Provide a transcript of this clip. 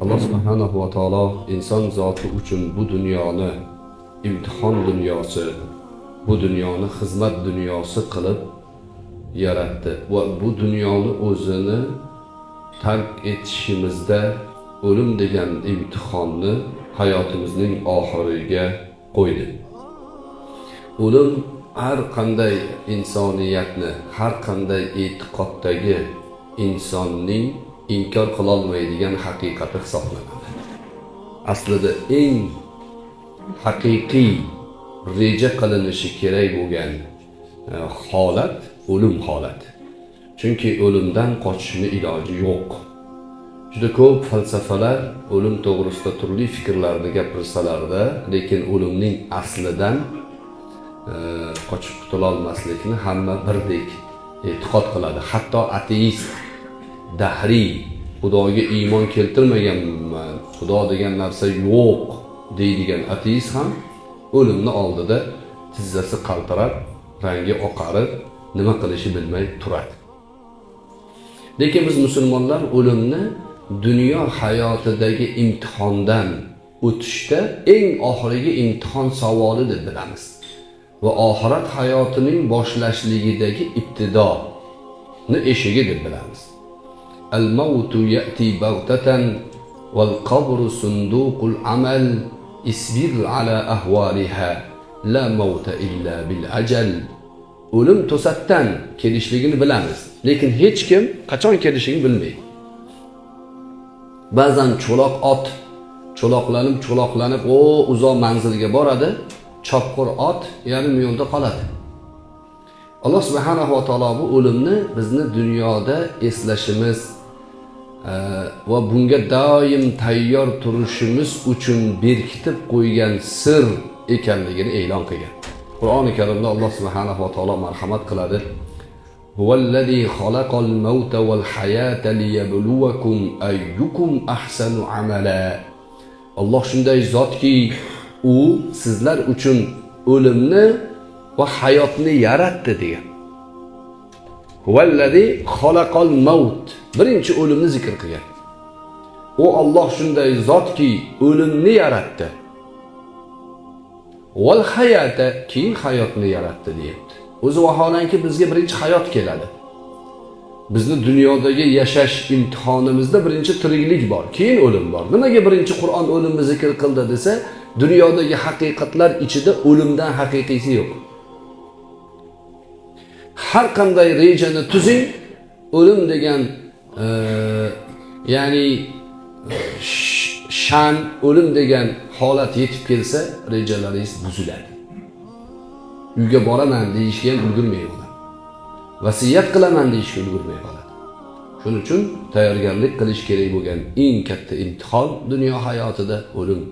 alloh subhanahu va taolo inson zoti uchun bu dunyoni imtihon dunyosi bu dunyoni xizmat dunyosi qilib yaratdi va bu dunyoni o'zini tark etishimizda o'lim degan imtihonni hayotimizning oxiriga qo'ydi o'lim har qanday insoniyatni har qanday e'tiqoddagi insonning inkor qilolmaydigan haqiqati hisoblanadi. Aslida eng haqiqiy reja qilinishi kerak bo'lgan e, holat o'lim holati. Chunki o'limdan qochishni iloji yo'q. Juda ko'p falsafalar o'lim to'g'risida turli fikrlarni gapirsalarda lekin o'limning aslidan e, qochib qutulolmaslikni hamma birdek e'tiqod qiladi. Hatto ateist dahriy xudoga iymon keltirmaganman xudo degan narsa yo'q deydigan ateist ham o'limni oldida tizzasi qaltirab rangi oqarib nima qilishi bilmay turadi. Lekin biz musulmonlar o'limni dunyo hayotidagi imtihondan o'tishda eng oxirgi imtihon savoli deb bilamiz. Va oxirat hayotining boshlashligidagi ibtidoni eshigi deb bilamiz. الموت يأتي بغتة والقبر صندوق العمل sunduqul على أهوالها لا موت إلا mauta o'lim to'satdan kelishligini bilamiz lekin hech kim qachon kelishini bilmaydi ba'zan cho'loq ot cho'loqlanib cho'loqlanib o uzoq manzilga boradi chopqir ot yarim yo'lda qoladi alloh subhanava taolo bu o'limni bizni dunyoda eslashimiz va bunga doim tayyor turishimiz uchun berkitib qo'ygan sir ekanligini e'lon qilgan qur'oni karimda alloh subhanahu va taolo marhamat qiladi هو الذي خلق الموت والحياة ليبلوكم أيكم أحسن عملا alloh shunday zotki u sizlar uchun o'limni va hayotni yaratdi degan Huvallazi xalaqal maut birinchi o'limni zikr qilgan. U olloh shunday zotki o'limni yaratdi. Val hayata keyin hayotni yaratdi deyapti. O'zi vaholanki bizga birinchi hayot keladi. Bizni dunyodagi yashash imtihonimizda birinchi tiriklik bor keyin o'lim bor. Nimaga birinchi qur'on o'limni zikr qildi desa dunyodagi haqiqatlar ichida o'limdan haqiqiysi yo'q. Har qanday rejani tuzing o'lim degan e, ya'ni e, shan o'lim degan holat yetib kelsa rejalaringiz buziladi. Uyga boraman deyishga ham ulgurmay qoladi. Vasiyat qilaman deyishga ulgurmay qoladi. Shuning uchun tayyorgarlik qilish kerak bo'lgan eng katta imtihon dunyo hayotida o'lim.